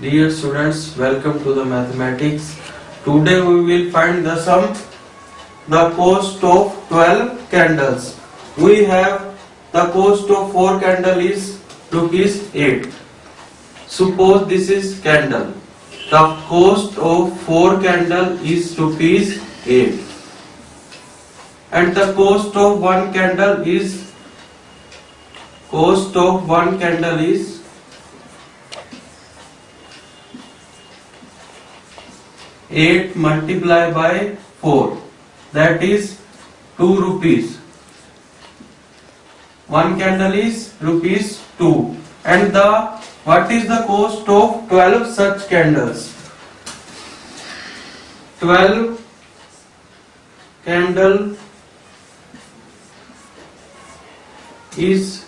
Dear students, welcome to the mathematics. Today we will find the sum, the cost of 12 candles. We have the cost of 4 candles is rupees 8. Suppose this is candle. The cost of 4 candles is rupees 8. And the cost of 1 candle is cost of 1 candle is 8 multiplied by 4 that is 2 rupees one candle is rupees 2 and the what is the cost of 12 such candles 12 candle is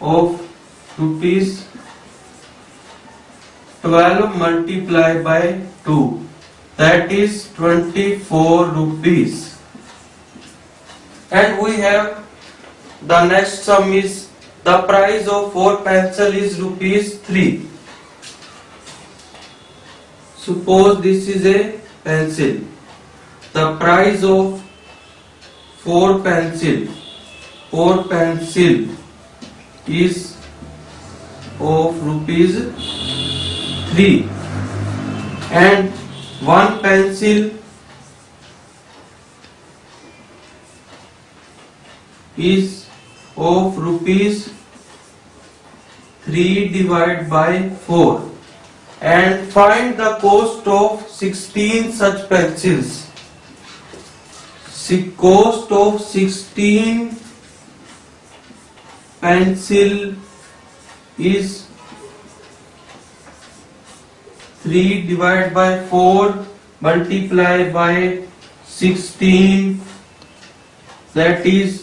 of rupees 12 multiply by 2 that is 24 rupees and we have the next sum is the price of 4 pencil is rupees 3 suppose this is a pencil the price of 4 pencil 4 pencil is of rupees 3 and one pencil is of rupees 3 divided by 4 and find the cost of 16 such pencils. The cost of 16 pencil is 3 divided by 4 multiplied by 16, that is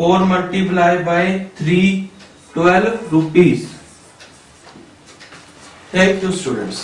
4 multiplied by 3, 12 rupees. Thank you, students.